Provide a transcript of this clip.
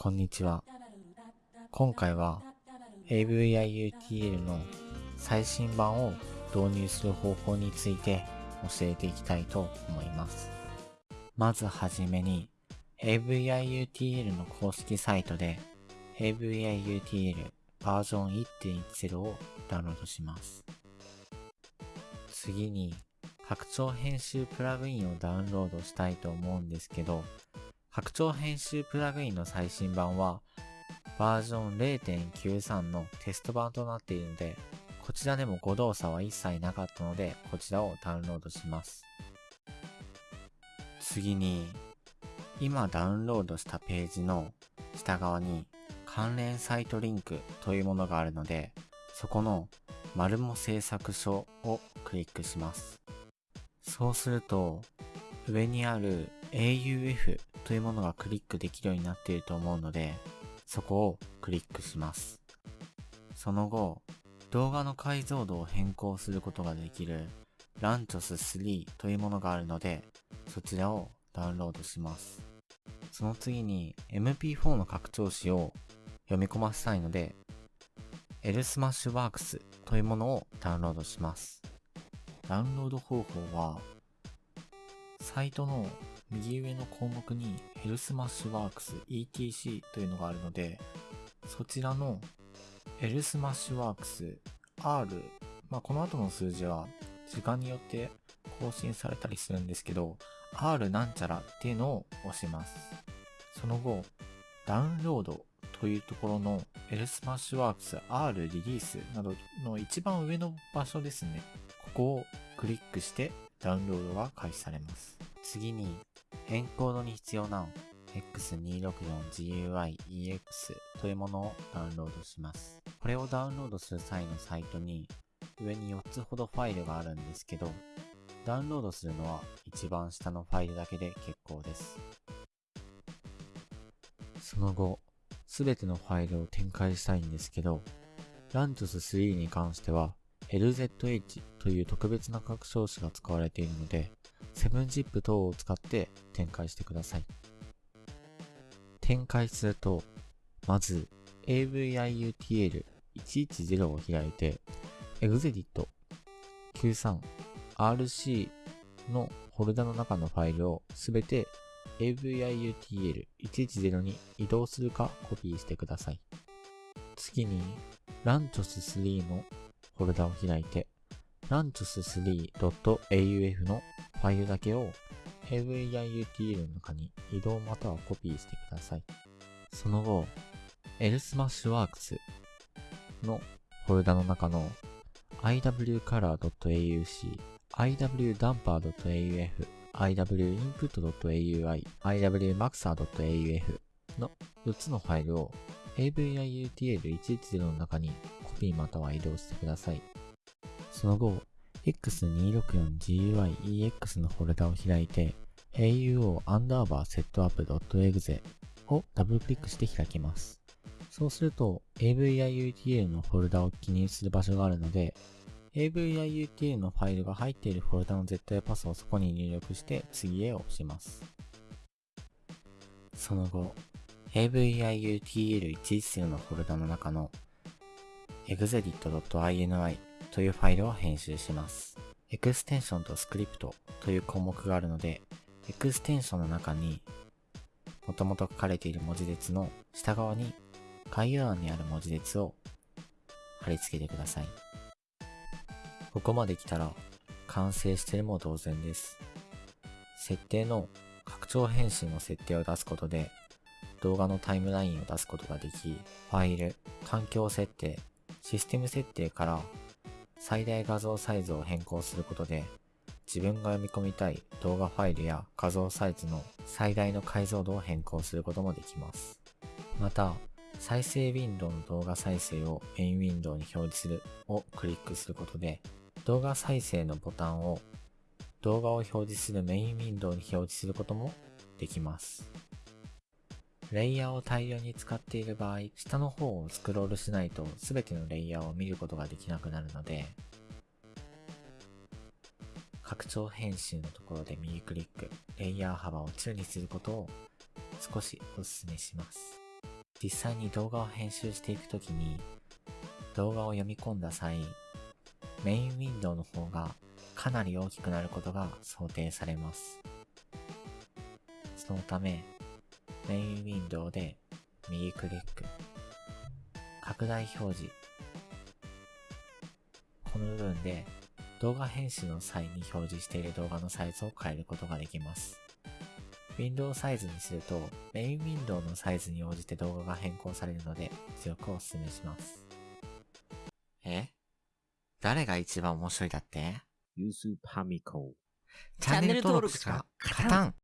こんにちは。今回は AVIUTL の最新版を導入する方法について教えていきたいと思います。まずはじめに AVIUTL の公式サイトで AVIUTL バージョン1.10をダウンロードします。次に拡張編集プラグインをダウンロードしたいと思うんですけど、拡張編集プラグインの最新版はバージョン0.93のテスト版となっているので、こちらでも誤動作は一切なかったので、こちらをダウンロードします。次に、今ダウンロードしたページの下側に関連サイトリンクというものがあるので、そこのマルモ製作所をクリックします。そうすると、上にある AUF というものがクリックできるようになっていると思うので、そこをクリックします。その後、動画の解像度を変更することができるランチョス3というものがあるので、そちらをダウンロードします。その次に MP4 の拡張子を読み込ませたいので、LSmashWorks というものをダウンロードします。ダウンロード方法は、サイトの右上の項目に LSmashWorks ETC というのがあるので、そちらの LSmashWorks R、まあ、この後の数字は時間によって更新されたりするんですけど、R なんちゃらっていうのを押します。その後、ダウンロードというところの LSmashWorks R リリースなどの一番上の場所ですね。ここをクリックしてダウンロードが開始されます。次に、エンコードに必要な X264GUIEX というものをダウンロードします。これをダウンロードする際のサイトに上に4つほどファイルがあるんですけど、ダウンロードするのは一番下のファイルだけで結構です。その後、すべてのファイルを展開したいんですけど、ランチョス3に関しては LZH という特別な拡張子が使われているので、7ZIP 等を使って展開してください。展開すると、まず AVIUTL110 を開いて、EXEDIT93RC のフォルダの中のファイルをすべて AVIUTL110 に移動するかコピーしてください。次に Lanchos3 のフォルダを開いて lanchos3.auf のファイルだけを AVIUTL の中に移動またはコピーしてください。その後、LSmashWorks のフォルダの中の iwcolor.auc、iwdumper.auf、iwinput.aui、iwmaxer.auf の4つのファイルを AVIUTL110 の中にコピーまたは移動してください。その後、X264GUIEX のフォルダを開いて AUO アンダーバー setup.exe をダブルクリックして開きます。そうすると AVIUTL のフォルダを記入する場所があるので AVIUTL のファイルが入っているフォルダの絶対パスをそこに入力して次へ押します。その後 AVIUTL110 のフォルダの中の exedit.ini というファイルを編集します。エクステンションとスクリプトという項目があるので、エクステンションの中にもともと書かれている文字列の下側に概要欄にある文字列を貼り付けてください。ここまで来たら完成してるも同然です。設定の拡張変身の設定を出すことで動画のタイムラインを出すことができ、ファイル、環境設定、システム設定から最大画像サイズを変更することで自分が読み込みたい動画ファイルや画像サイズの最大の解像度を変更することもできます。また、再生ウィンドウの動画再生をメインウィンドウに表示するをクリックすることで、動画再生のボタンを動画を表示するメインウィンドウに表示することもできます。レイヤーを大量に使っている場合、下の方をスクロールしないと全てのレイヤーを見ることができなくなるので、拡張編集のところで右クリック、レイヤー幅を中にすることを少しお勧めします。実際に動画を編集していくときに、動画を読み込んだ際、メインウィンドウの方がかなり大きくなることが想定されます。そのため、メインウィンドウで右クリック、拡大表示、この部分で動画編集の際に表示している動画のサイズを変えることができます。ウィンドウサイズにすると、メインウィンドウのサイズに応じて動画が変更されるので、強くお勧めします。え？誰が一番面白いだって？ユースパミコ。チャンネル登録しか勝たん